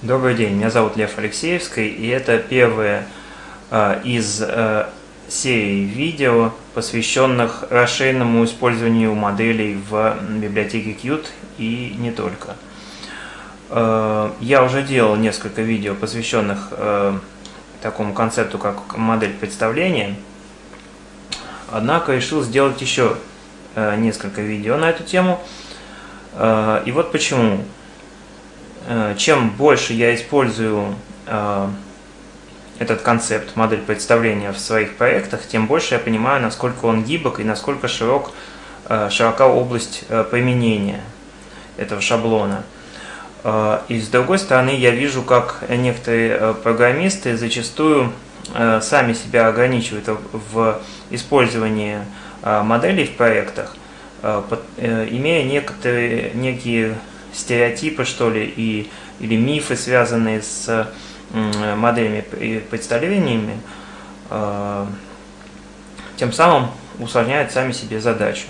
Добрый день, меня зовут Лев Алексеевский, и это первое э, из э, серии видео, посвященных расширенному использованию моделей в библиотеке Qt и не только. Э, я уже делал несколько видео, посвященных э, такому концепту, как модель представления, однако решил сделать еще э, несколько видео на эту тему. Э, и вот почему. Э, чем больше я использую э, этот концепт, модель представления в своих проектах, тем больше я понимаю, насколько он гибок и насколько широк, э, широка область применения этого шаблона. И с другой стороны, я вижу, как некоторые программисты зачастую сами себя ограничивают в использовании моделей в проектах, имея некоторые, некие стереотипы, что ли, и, или мифы, связанные с моделями и представлениями, э, тем самым усложняют сами себе задачу.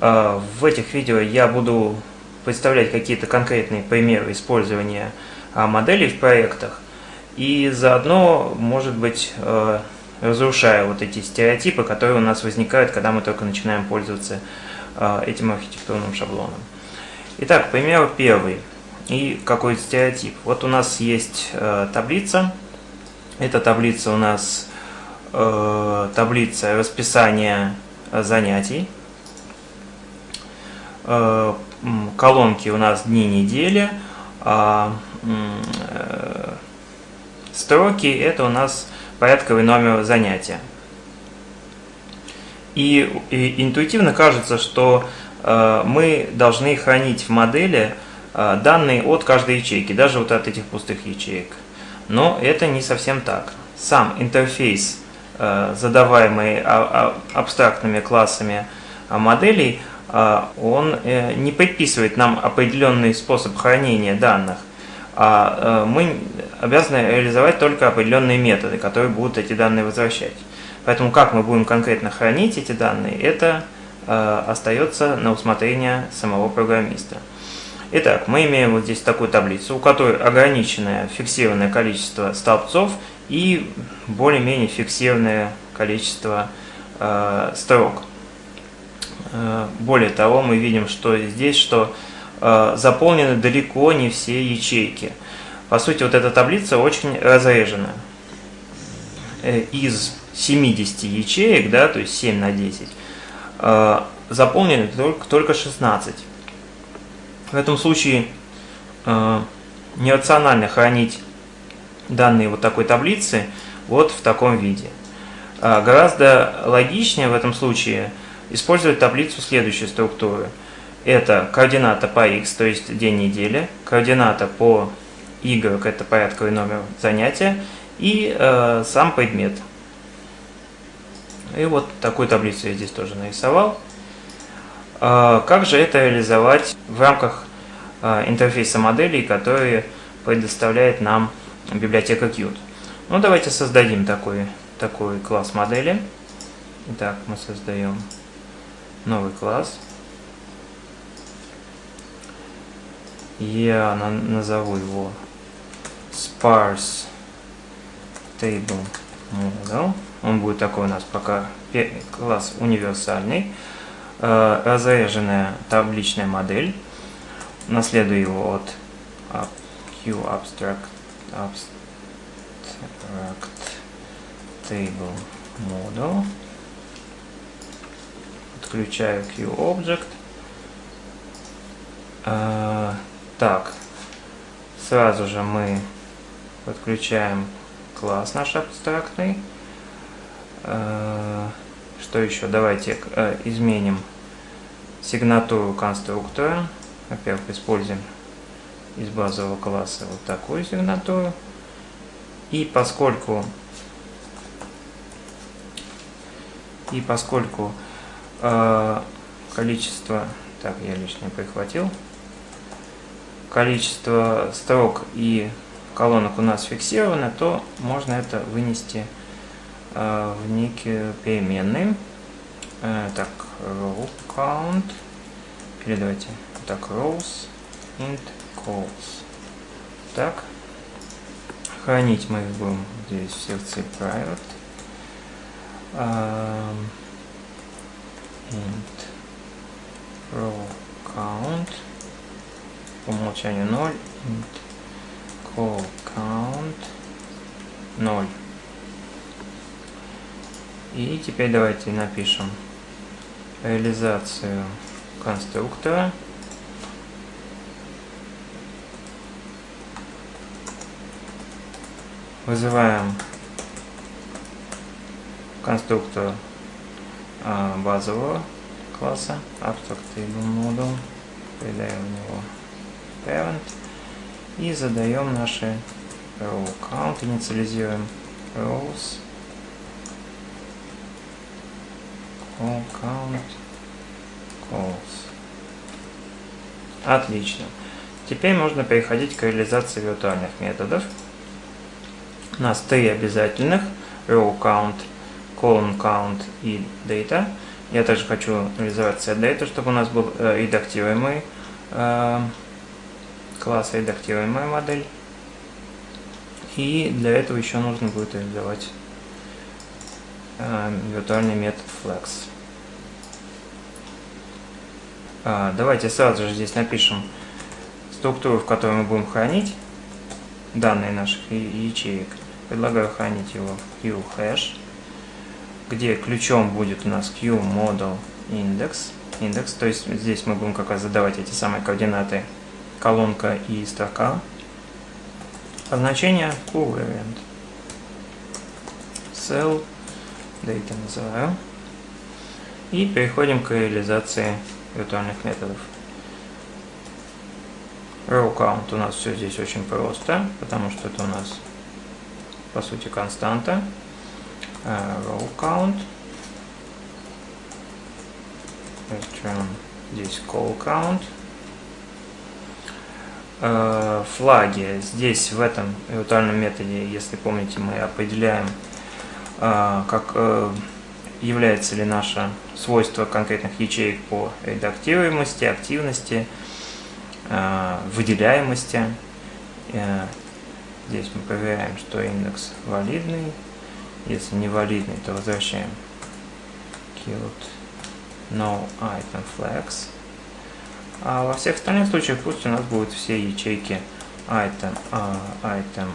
Э, в этих видео я буду представлять какие-то конкретные примеры использования а, моделей в проектах и заодно, может быть, э, разрушая вот эти стереотипы, которые у нас возникают, когда мы только начинаем пользоваться этим архитектурным шаблоном. Итак, пример первый и какой стереотип. Вот у нас есть э, таблица. Эта таблица у нас э, таблица расписания занятий. Э, колонки у нас дни недели. А э, строки это у нас порядковый номер занятия. И, и интуитивно кажется, что мы должны хранить в модели э, данные от каждой ячейки, даже вот от этих пустых ячеек. Но это не совсем так. Сам интерфейс, э, задаваемый а, а, абстрактными классами моделей, он не предписывает нам определенный способ хранения данных, а мы обязаны реализовать только определенные методы, которые будут эти данные возвращать. Поэтому как мы будем конкретно хранить эти данные, это Э, остается на усмотрение самого программиста. Итак, мы имеем вот здесь такую таблицу, у которой ограниченное фиксированное количество столбцов и более-менее фиксированное количество э, строк. Э, более того, мы видим, что здесь, что э, заполнены далеко не все ячейки. По сути, вот эта таблица очень разрежена. Э, из 70 ячеек, да, то есть 7 на 10, Э, заполнены только, только 16. В этом случае э, нерационально хранить данные вот такой таблицы вот в таком виде. Э, гораздо логичнее в этом случае использовать таблицу следующей структуры. Это координата по x, то есть день недели, координата по y, это порядковый номер занятия, и э, сам предмет – и вот такую таблицу я здесь тоже нарисовал. А, как же это реализовать в рамках а, интерфейса моделей, которые предоставляет нам библиотека Qt? Ну, давайте создадим такой, такой класс модели. Итак, мы создаем новый класс. Я назову его sparse table model. Он будет такой у нас пока класс универсальный. Э, разреженная табличная модель. Наследую его от QAbstract abstract table model. Подключаю QObject. Э, так, сразу же мы подключаем класс наш абстрактный. Э, что еще? Давайте э, изменим сигнатуру конструктора. Во-первых, используем из базового класса вот такую сигнатуру. И поскольку и поскольку э, количество, так я лишнее прихватил, количество строк и колонок у нас фиксировано, то можно это вынести в некие переменные. Э, так, row count. Или давайте так, rows int calls. Так. Хранить мы их будем здесь в секции private. Int row count по умолчанию 0 int call count 0 и теперь давайте напишем реализацию конструктора. Вызываем конструктор а, базового класса abstract table model. Передаем в него parent. И задаем наши row count. Инициализируем rows call count calls отлично теперь можно переходить к реализации виртуальных методов у нас три обязательных row count, column count и data. Я также хочу реализовать set data, чтобы у нас был э, редактируемый э, класс, редактируемая модель. И для этого еще нужно будет реализовать виртуальный метод flex. Э, давайте сразу же здесь напишем структуру, в которой мы будем хранить данные наших ячеек. Предлагаю хранить его в QHash, где ключом будет у нас QModel index. Индекс, то есть здесь мы будем как раз задавать эти самые координаты колонка и строка. А значение covariant. Cell data называю. И переходим к реализации виртуальных методов. Row count у нас все здесь очень просто, потому что это у нас по сути константа. Row count. Return здесь call count. Uh, флаги. Здесь в этом виртуальном методе, если помните, мы определяем, как uh, является ли наше свойство конкретных ячеек по редактируемости, активности, выделяемости Здесь мы проверяем, что индекс валидный. Если не валидный, то возвращаем killed no item flags. А во всех остальных случаях пусть у нас будут все ячейки item, uh, item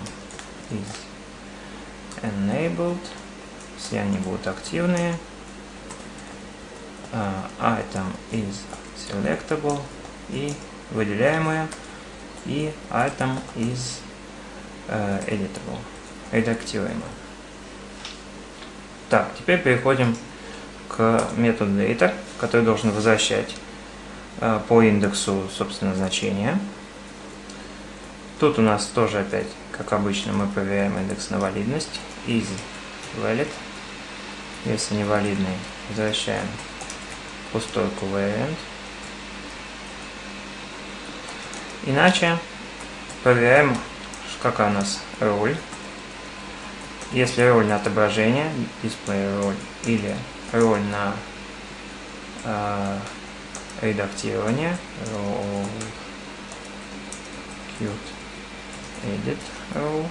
is enabled. Все они будут активные. Uh, item is selectable и выделяемые. И item is editable, редактируемо. Так, теперь переходим к методу data, который должен возвращать э, по индексу, собственно, значения. Тут у нас тоже опять, как обычно, мы проверяем индекс на валидность. Is valid. Если не валидный, возвращаем пустой covariant. Иначе проверяем какая у нас роль. Если роль на отображение, display роль, или роль на э, редактирование, role, cute, edit role,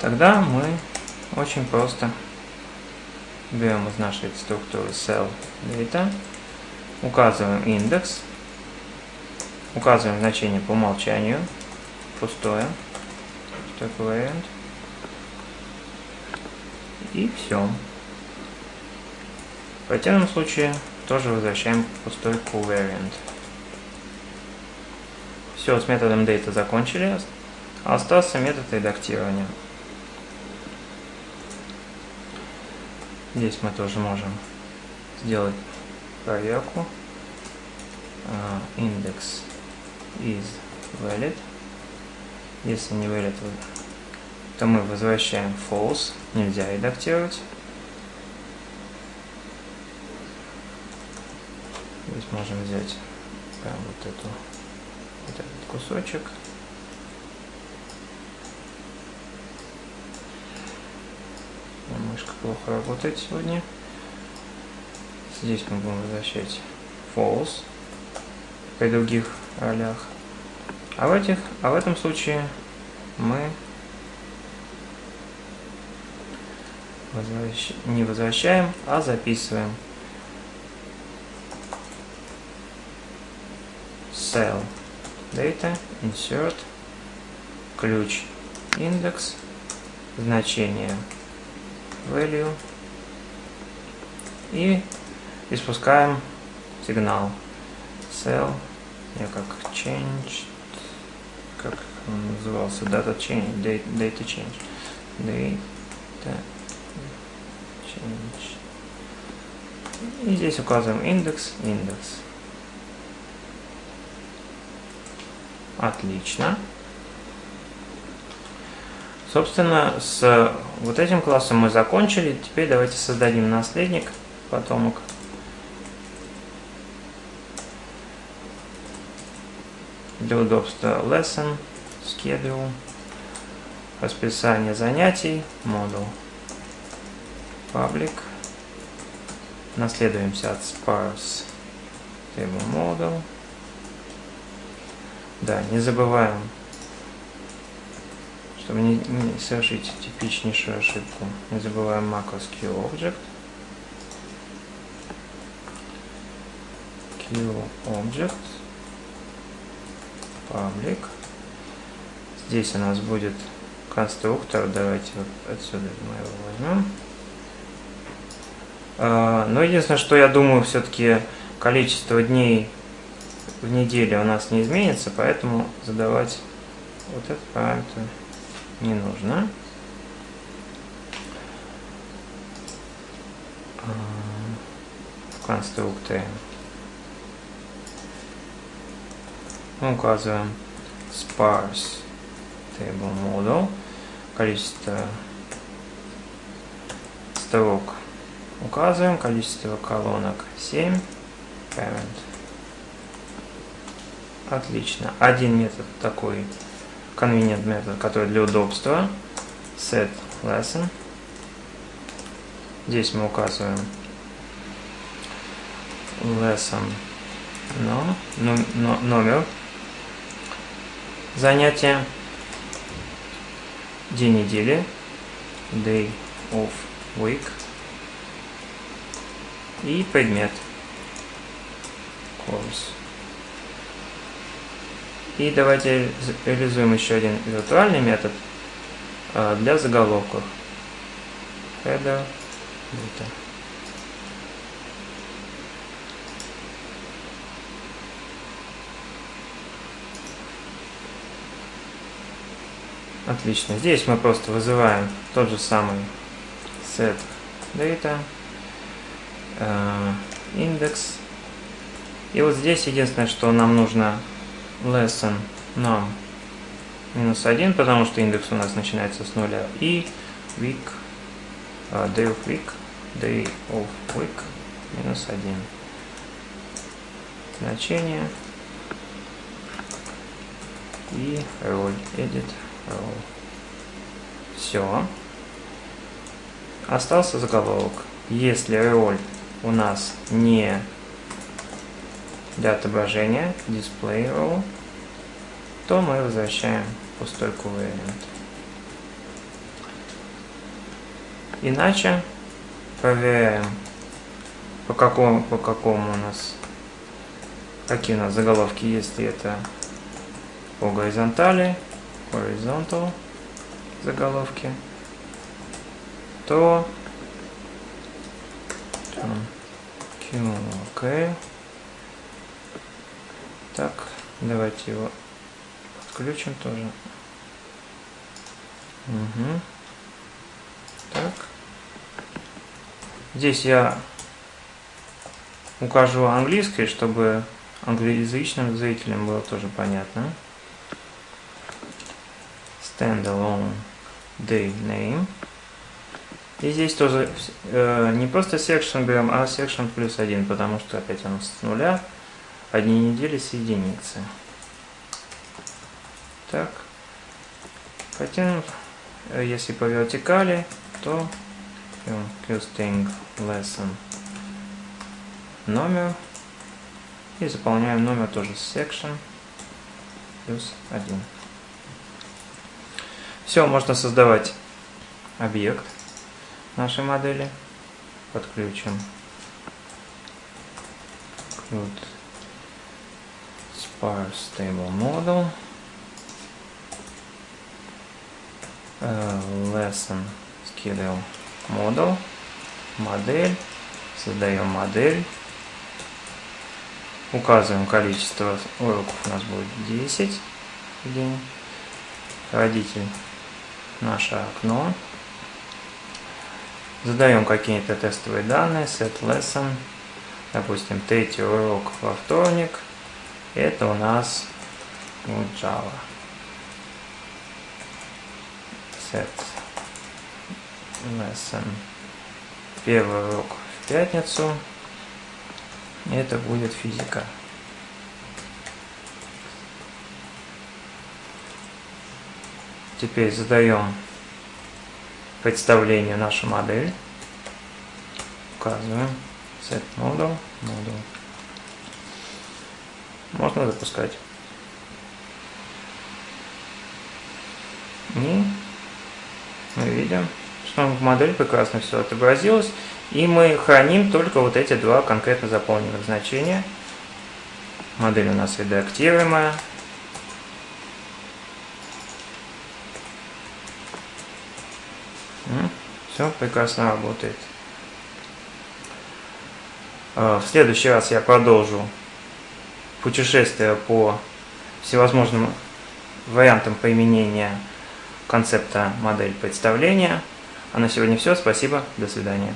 тогда мы очень просто берем из нашей структуры cell data, указываем индекс, Указываем значение по умолчанию. Пустое. Вариант. И все. В противном случае тоже возвращаем пустой covariant. Все, с методом data закончили. Остался метод редактирования. Здесь мы тоже можем сделать проверку. Индекс is valid. Если не valid, то мы возвращаем false. Нельзя редактировать. Здесь можем взять прям вот эту вот этот кусочек. Мышка плохо работает сегодня. Здесь мы будем возвращать false. при других ролях. А в, этих, а в этом случае мы возвращ... не возвращаем, а записываем. Cell Data, Insert, ключ, индекс, значение value и испускаем сигнал cell, я как change, как он назывался, data change, data, data change, data change. И здесь указываем индекс, индекс. Отлично. Собственно, с вот этим классом мы закончили. Теперь давайте создадим наследник, потомок. Для удобства lesson, schedule, расписание занятий, модул, public. Наследуемся от sparse table model. Да, не забываем чтобы не, не совершить типичнейшую ошибку, не забываем macros QObject. QObject. Public. Здесь у нас будет конструктор. Давайте вот отсюда мы его возьмем. А, но единственное, что я думаю, все-таки количество дней в неделе у нас не изменится, поэтому задавать вот этот параметр не нужно. В конструкторе мы указываем sparse table model, количество строк указываем, количество колонок 7, parent. Отлично. Один метод такой convenient метод, который для удобства. Set lesson. Здесь мы указываем lesson no, no, no, номер занятия, день недели, day of week и предмет course. И давайте реализуем еще один виртуальный метод а, для заголовков. Header. Отлично. Здесь мы просто вызываем тот же самый set data, индекс. И вот здесь единственное, что нам нужно lesson нам минус 1, потому что индекс у нас начинается с нуля, и week, uh, day of week, day of week минус 1. Значение и role, edit role. Все. Остался заголовок. Если role у нас не для отображения display row, то мы возвращаем пустой covariant. Иначе проверяем, по какому, по какому у нас, какие у нас заголовки, если это по горизонтали, horizontal заголовки, то Q, okay. Так, давайте его отключим тоже. Угу. Так. Здесь я укажу английский, чтобы англоязычным зрителям было тоже понятно. Standalone day name. И здесь тоже э, не просто section берем, а section плюс один, потому что опять он с нуля одни недели с единицы. Так. Хотим, э, если по вертикали, то QSting lesson номер И заполняем номер тоже section плюс 1. Все, можно создавать объект нашей модели. Подключим include sparse stable model. Uh, lesson schedule model. Модель. Создаем модель. Указываем количество уроков. У нас будет 10 в день. Родитель наше окно. Задаем какие-то тестовые данные. Set lesson. Допустим, третий урок во вторник, это у нас вот Java. Set lesson. Первый урок в пятницу, это будет физика. Теперь задаем представление нашу модель, указываем set model, model. Можно запускать. И мы видим, что в модель прекрасно все отобразилось. И мы храним только вот эти два конкретно заполненных значения. Модель у нас редактируемая. Все прекрасно работает. Э, в следующий раз я продолжу путешествие по всевозможным вариантам применения концепта модель представления. А на сегодня все. Спасибо. До свидания.